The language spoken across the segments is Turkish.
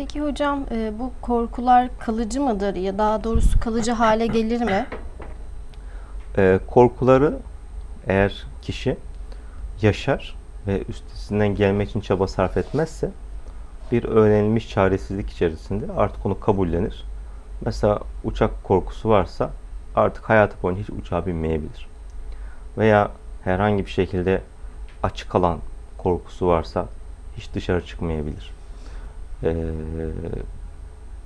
Peki hocam e, bu korkular kalıcı mıdır ya daha doğrusu kalıcı hale gelir mi? Ee, korkuları eğer kişi yaşar ve üstesinden gelmek için çaba sarf etmezse bir öğrenilmiş çaresizlik içerisinde artık onu kabullenir. Mesela uçak korkusu varsa artık hayatı boyunca hiç uçağa binmeyebilir. Veya herhangi bir şekilde açık alan korkusu varsa hiç dışarı çıkmayabilir. Ee,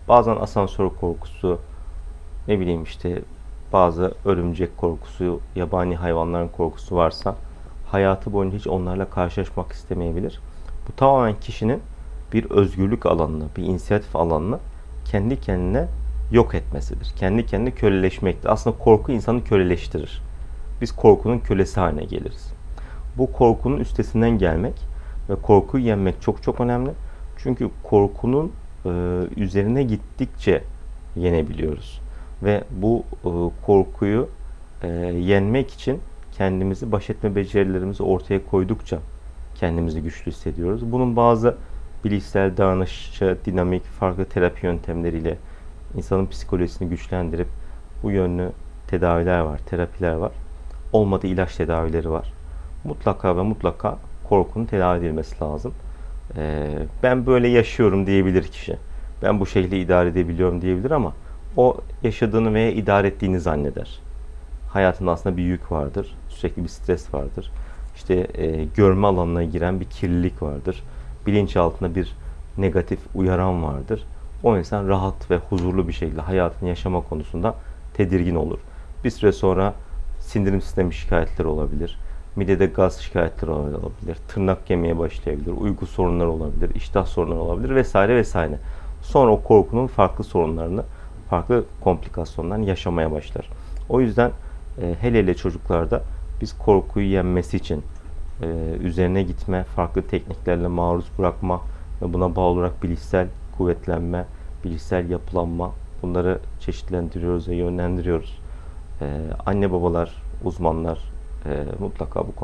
bazen asansör korkusu, ne bileyim işte bazı örümcek korkusu, yabani hayvanların korkusu varsa hayatı boyunca hiç onlarla karşılaşmak istemeyebilir. Bu tamamen kişinin bir özgürlük alanını, bir inisiyatif alanını kendi kendine yok etmesidir. Kendi kendine köleleşmektir. Aslında korku insanı köleleştirir. Biz korkunun kölesi haline geliriz. Bu korkunun üstesinden gelmek ve korkuyu yenmek çok çok önemli. Çünkü korkunun e, üzerine gittikçe yenebiliyoruz. Ve bu e, korkuyu e, yenmek için kendimizi baş etme becerilerimizi ortaya koydukça kendimizi güçlü hissediyoruz. Bunun bazı bilişsel, davranışçı, dinamik, farklı terapi yöntemleriyle insanın psikolojisini güçlendirip bu yönlü tedaviler var, terapiler var. Olmadı ilaç tedavileri var. Mutlaka ve mutlaka korkunun tedavi edilmesi lazım. Ee, ben böyle yaşıyorum diyebilir kişi. Ben bu şekilde idare edebiliyorum diyebilir ama o yaşadığını veya idare ettiğini zanneder. Hayatında aslında bir yük vardır. Sürekli bir stres vardır. İşte e, görme alanına giren bir kirlilik vardır. Bilinç altında bir negatif uyaran vardır. O insan rahat ve huzurlu bir şekilde hayatını yaşama konusunda tedirgin olur. Bir süre sonra sindirim sistemi şikayetleri olabilir. Midede gaz şikayetleri olabilir. Tırnak yemeye başlayabilir. Uyku sorunları olabilir. iştah sorunları olabilir vesaire vesaire. Sonra o korkunun farklı sorunlarını, farklı komplikasyonlarını yaşamaya başlar. O yüzden e, hele hele çocuklarda biz korkuyu yenmesi için e, üzerine gitme, farklı tekniklerle maruz bırakma ve buna bağlı olarak bilişsel kuvvetlenme, bilişsel yapılanma bunları çeşitlendiriyoruz ve yönlendiriyoruz. E, anne babalar, uzmanlar e, mutlaka bu